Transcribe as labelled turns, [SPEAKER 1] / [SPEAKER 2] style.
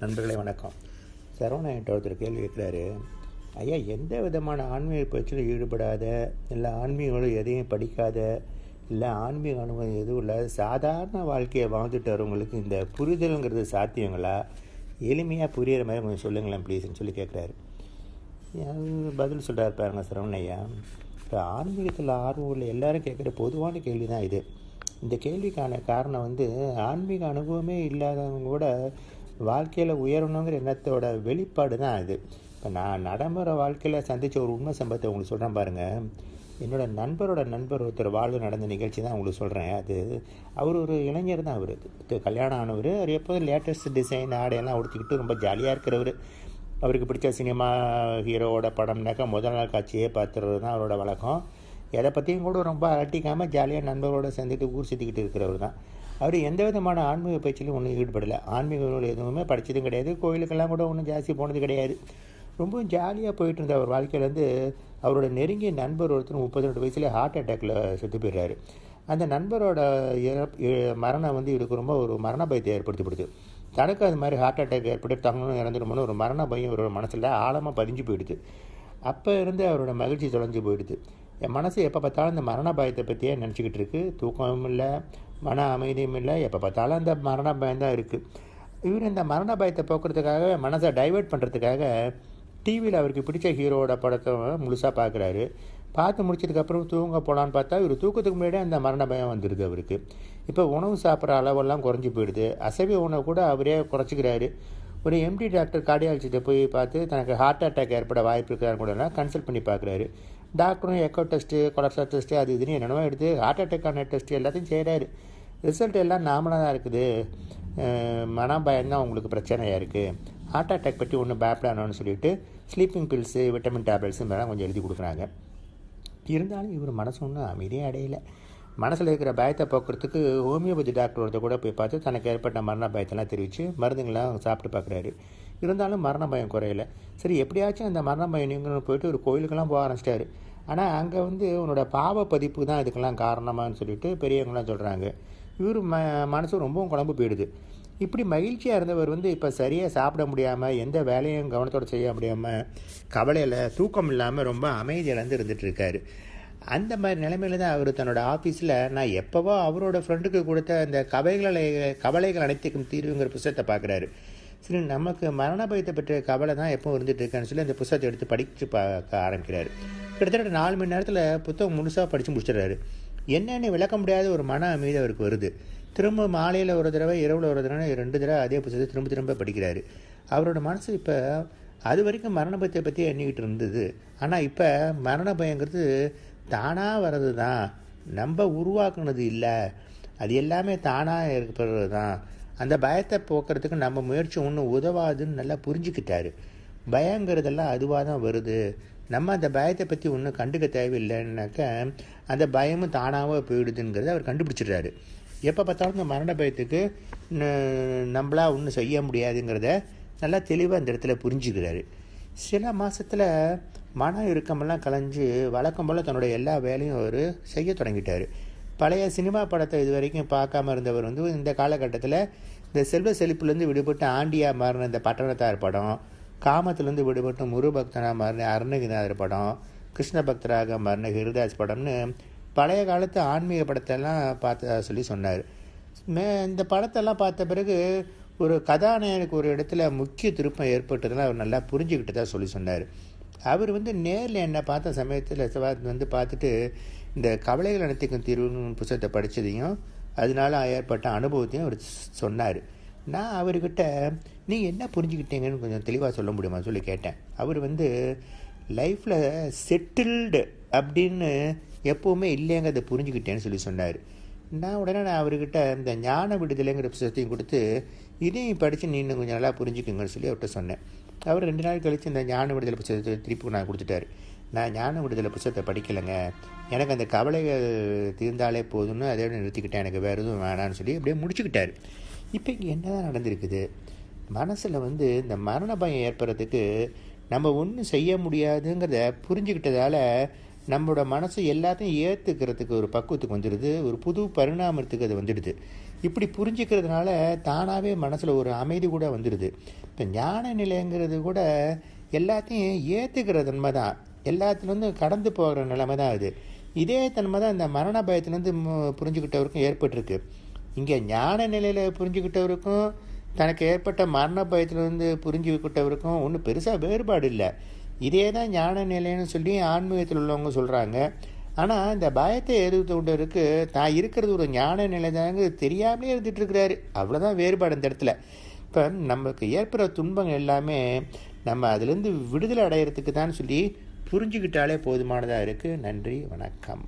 [SPEAKER 1] நண்பர்களே வணக்கம். சரவணன் என்கிட்ட ஒருத்தர் கேள்வி கேட்குறாரு. ஐயா எந்த விதமான ஆன்மீக பயிற்சியிலும் ஈடுபடாத இல்லை ஆன்மீகங்களும் எதையும் படிக்காத இல்லை ஆன்மீக அனுபவம் எதுவும் இல்லாத சாதாரண வாழ்க்கையை வாழ்ந்துட்டு வரவங்களுக்கு இந்த புரிதலுங்கிறது சாத்தியங்களா? எளிமையாக புரியிற மாதிரி கொஞ்சம் சொல்லுங்களேன் ப்ளீஸ்ன்னு சொல்லி கேட்குறாரு. பதில் சொல்கிறாரு பாருங்க சரவணையா இப்போ ஆன்மீகத்தில் ஆர்வம் உள்ள எல்லாரும் கேட்குற பொதுவான கேள்வி தான் இது. இந்த கேள்விக்கான காரணம் வந்து ஆன்மீக அனுபவமே இல்லாதவங்க கூட வாழ்க்கையில் உயரணுங்கிற எண்ணத்தோட வெளிப்பாடு தான் இது. இப்போ நான் நடைமுறை வாழ்க்கையில் சந்தித்த ஒரு உண்மை சம்பவத்தை உங்களுக்கு சொல்கிறேன் பாருங்கள் என்னோடய நண்பரோட நண்பர் ஒருத்தர் வாழ்வு நடந்த நிகழ்ச்சி தான் உங்களுக்கு சொல்கிறேன் அது அவர் ஒரு இளைஞர் தான் அவர். கல்யாணம் ஆனவர் அவர் எப்போதும் லேட்டஸ்ட் டிசைன் ஆடையெல்லாம் உடுத்திக்கிட்டு ரொம்ப ஜாலியாக இருக்கிறவர். அவருக்கு பிடிச்ச சினிமா ஹீரோவோட படம்னாக்கா முதல் நாள் காட்சியே பார்த்துறது தான் அவரோட வழக்கம். எதை பற்றியும் கூட ரொம்ப அலட்டிக்காமல் ஜாலியாக நண்பர்களோடு சேர்ந்துட்டு ஊர் சுற்றிக்கிட்டு இருக்கிறவர் தான். அவர் எந்த விதமான ஆன்மீக பயிற்சியிலும் ஒன்றும் ஈடுபடலை. ஆன்மீக நூல் எதுவுமே படித்ததும் கிடையாது. கோயிலுக்கெல்லாம் கூட ஒன்றும் ஜாஸ்தி போனது கிடையாது. ரொம்ப ஜாலியாக போயிட்டு இருந்த அவர் வாழ்க்கையிலேருந்து அவரோட நெருங்கிய நண்பர் ஒருத்தர் முப்பத்தி ரெண்டு வயசுலேயே ஹார்ட் அட்டாக்ல செத்து போயிடுறாரு. அந்த நண்பரோட மரணம் வந்து இவருக்கு ரொம்ப ஒரு மரண பயத்தை ஏற்படுத்திப்படுது தனக்கு அது மாதிரி ஹார்ட் அட்டாக் ஏற்பட்டு தங்கணும் இறந்துடுமோன்னு ஒரு மரண பயம் இவரோட மனசில் ஆழமாக பதிஞ்சு போயிடுது. அப்போ இருந்து அவரோட மகிழ்ச்சி தொலைஞ்சு போயிடுது. என் மனசு எப்போ பார்த்தாலும் இந்த மரண பயத்தை பற்றியே நினச்சிக்கிட்டு இருக்குது தூக்கமும் இல்லை மன அமைதியும் இல்லை எப்போ பார்த்தாலும் அந்த மரண பயம் தான் இருக்குது இவர் இந்த மரண பயத்தை போக்குறதுக்காக மனசை டைவெர்ட் பண்ணுறதுக்காக டிவியில் அவருக்கு பிடிச்ச ஹீரோவோட படத்தை முழுசாக பார்க்குறாரு. பார்த்து முடிச்சதுக்கப்புறம் தூங்க போகலான்னு பார்த்தா இவர் தூக்கத்துக்கு முன்னாடியே அந்த மரண பயம் வந்துடுது அவருக்கு. இப்போ உணவு சாப்பிட்ற அளவெல்லாம் குறைஞ்சி போயிடுது. அசைவ உணவு கூட அவரே குறைச்சிக்கிறாரு. ஒரு எம்டி டாக்டர் கார்டியாலஜிட்ட போய் பார்த்து தனக்கு ஹார்ட் அட்டாக் ஏற்பட வாய்ப்பு இருக்கிறாரு கூட கன்சல்ட் பண்ணி பார்க்குறாரு. டாக்டரும் எக்கோ டெஸ்ட்டு கொலஸ்ட்ரால் டெஸ்ட்டு அது இதுன்னு என்னென்னவோ எடுத்து ஹார்ட் அட்டாக்கான டெஸ்ட் எல்லாத்தையும் செய்கிறாரு ரிசல்ட் எல்லாம் நாமளாக தான் இருக்குது. மன பயம்தான் உங்களுக்கு பிரச்சனையாக இருக்குது ஹார்ட் அட்டாக் பற்றி ஒன்றும் பயப்படானோன்னு சொல்லிட்டு ஸ்லீப்பிங் பில்ஸு விட்டமின் டேப்லெட்ஸு மேலாம் கொஞ்சம் எழுதி கொடுக்குறாங்க. இருந்தாலும் இவர் மனசு ஒன்றும் அமைதியே அடையலை. மனசில் இருக்கிற பயத்தை போக்குறதுக்கு ஹோமியோபதி டாக்டர் ஒருத்தர் கூட போய் பார்த்து தனக்கு ஏற்பட்ட மரண பயத்தெல்லாம் தெரிவித்து மருந்துங்களாம் சாப்பிட்டு பார்க்குறாரு. இருந்தாலும் மரண பயம் குறையல. சரி எப்படியாச்சும் அந்த மரண பயம் நீங்களும் போயிட்டு ஒரு கோயிலுக்கெல்லாம் போக ஆரம்பிச்சிட்டாரு. ஆனால் அங்கே வந்து உன்னோட பாவ பதிப்பு தான் இதுக்கெல்லாம் காரணமான்னு சொல்லிட்டு பெரியவங்களாம் சொல்கிறாங்க இவர் ம மனசு ரொம்பவும் குழம்பு போயிடுது. இப்படி மகிழ்ச்சியாக இருந்தவர் வந்து இப்போ சரியாக சாப்பிட முடியாமல் எந்த வேலையும் கவனத்தோடு செய்ய முடியாமல் கவலையில் தூக்கம் இல்லாமல் ரொம்ப அமைதியிலேருந்து இருந்துகிட்ருக்காரு அந்த மாதிரி நிலைமையில தான் அவர் தன்னோட ஆஃபீஸில் நான் எப்போவோ அவரோட ஃப்ரெண்டுக்கு கொடுத்த அந்த கவைகளை கவலைகள் அனைத்துக்கும் தீர்வுங்கிற புத்தகத்தை பார்க்குறாரு. சரி நமக்கு மரண பயத்தை பற்றிய கவலை தான் எப்போ இருந்துட்டு இருக்கான்னு சொல்லி அந்த புத்தகத்தை எடுத்து படித்து பார்க்க ஆரம்பிக்கிறாரு. கிட்டத்தட்ட நாலு மணி நேரத்தில் புத்தகம் முழுசாக படித்து முடிச்சிடுறாரு. என்னென்னு விளக்க முடியாத ஒரு மன அமைதி அவருக்கு வருது. திரும்ப மாலையில் ஒரு தடவை இரவில் ஒரு தடவை ரெண்டு தடவை அதே புத்தகத்தை திரும்ப திரும்ப படிக்கிறாரு. அவரோட மனசு இப்போ அது வரைக்கும் மரண பயத்தை பற்றி எண்ணிக்கிட்டு இருந்தது. ஆனால் இப்போ மரண பயங்கிறது தானாக வர்றது தான் நம்ம உருவாக்குனது இல்லை. அது எல்லாமே தானாக இருக்கிறது தான் அந்த பயத்தை போக்குறதுக்கு நம்ம முயற்சி ஒன்றும் உதவாதுன்னு நல்லா புரிஞ்சுக்கிட்டாரு. பயங்கிறதெல்லாம் அதுவாக தான் வருது. நம்ம அந்த பயத்தை பற்றி ஒன்றும் கண்டுக்க தேவையில்லைன்னாக்க அந்த பயமும் தானாக போயிடுதுங்கிறத அவர் கண்டுபிடிச்சிடுறாரு. எப்போ பார்த்தாலும் இந்த மரண பயத்துக்கு நம்மளா ஒன்றும் செய்ய முடியாதுங்கிறத நல்லா தெளிவாக அந்த இடத்துல புரிஞ்சுக்கிறாரு. சில மாதத்தில் மன இறுக்கமெல்லாம் கலைஞ்சு வழக்கம் போல் தன்னுடைய எல்லா வேலையும் அவர் செய்ய தொடங்கிட்டார். பழைய சினிமா படத்தை இது வரைக்கும் பார்க்காம இருந்தவர் வந்து இந்த காலகட்டத்தில் இந்த செல்வ செழிப்புலேருந்து விடுபட்டு ஆண்டியாக மாறின இந்த பட்டணத்தார் படம் காமத்துலேருந்து விடுபட்டு முருபக்தனாக மாறின அருணகிரிநாதர் படம் கிருஷ்ண பக்தராக மாறின ஹிருதாஸ் படம்னு பழைய காலத்து ஆன்மீக படத்தெல்லாம் பார்த்ததா சொல்லி சொன்னார். மே இந்த படத்தெல்லாம் பார்த்த பிறகு ஒரு கதாநாயகனுக்கு ஒரு இடத்துல முக்கிய திருப்பம் ஏற்பட்டதெல்லாம் அவர் நல்லா புரிஞ்சுக்கிட்டதா சொல்லி சொன்னார். அவர் வந்து நேரில் என்னை பார்த்த சமயத்தில் வந்து பார்த்துட்டு இந்த கவலைகள் அனைத்துக்கும் தீர்வுன்னு புத்தகத்தை படித்ததையும் அதனால ஏற்பட்ட அனுபவத்தையும் அவர் சொன்னார். நான் அவர்கிட்ட நீங்கள் என்ன புரிஞ்சுக்கிட்டீங்கன்னு கொஞ்சம் தெளிவாக சொல்ல முடியுமா சொல்லி கேட்டேன். அவர் வந்து லைஃப்பில் செட்டில்டு அப்படின்னு எப்போவுமே இல்லைங்கிறத புரிஞ்சுக்கிட்டேன்னு சொல்லி சொன்னார். நான் உடனே நான் அவர்கிட்ட இந்த ஞான விடுதலைங்கிற புத்தகத்தையும் கொடுத்து இதையும் படித்து நீ இன்னும் கொஞ்சம் நல்லா புரிஞ்சுக்குங்கன்னு சொல்லி அவர்கிட்ட சொன்னேன். அவர் ரெண்டு நாள் கழித்து இந்த ஞான விடுதலை புத்தகத்தை திருப்பி நான் கொடுத்துட்டாரு. நான் ஞான விடுதலை புத்தகத்தை படிக்கலைங்க. எனக்கு அந்த கவலை தீர்ந்தாலே போதும்னு அதோட நிறுத்திக்கிட்டேன். எனக்கு வேறு எதுவும் வேணான்னு சொல்லி அப்படியே முடிச்சுக்கிட்டார். இப்போ இங்கே என்ன தான் நடந்திருக்குது? மனசில் வந்து இந்த மரண பயம் ஏற்படுறதுக்கு நம்ம ஒன்றும் செய்ய முடியாதுங்கிறத புரிஞ்சுக்கிட்டதால நம்மளோட மனசு எல்லாத்தையும் ஏற்றுக்கிறதுக்கு ஒரு பக்குவத்துக்கு வந்துடுது ஒரு புது பரிணாமத்துக்கு அது வந்துடுது. இப்படி புரிஞ்சுக்கிறதுனால தானாகவே மனசில் ஒரு அமைதி கூட வந்துடுது. இப்போ ஞான நிலைங்கிறது கூட எல்லாத்தையும் ஏற்றுக்கிற தன்மை தான் எல்லாத்துலேருந்து கடந்து போகிற நிலைமை தான் அது. இதே தன்மை தான் இந்த மரண பயத்துலேருந்து புரிஞ்சுக்கிட்டவருக்கும் ஏற்பட்டிருக்கு. இங்கே ஞான நிலையில் புரிஞ்சுக்கிட்டவருக்கும் தனக்கு ஏற்பட்ட மரண பயத்திலிருந்து புரிஞ்சுக்கிட்டவருக்கும் ஒன்றும் பெருசாக வேறுபாடு இல்லை. இதே தான் ஞான நிலைன்னு சொல்லி ஆன்மீகத்தில் உள்ளவங்க சொல்கிறாங்க ஆனால் இந்த பயத்தை எதிர்த்துண்டவருக்கு தான் இருக்கிறது ஒரு ஞான நிலை தாங்க தெரியாமலே இருந்துட்டு இருக்கிறாரு. அவ்வளோதான் வேறுபாடு இந்த இடத்துல. இப்போ நமக்கு ஏற்படுற துன்பங்கள் எல்லாமே நம்ம அதுலேருந்து விடுதலை அடையிறதுக்கு தான் சொல்லி புரிஞ்சுக்கிட்டாலே போதுமானதாக இருக்குது நன்றி வணக்கம்.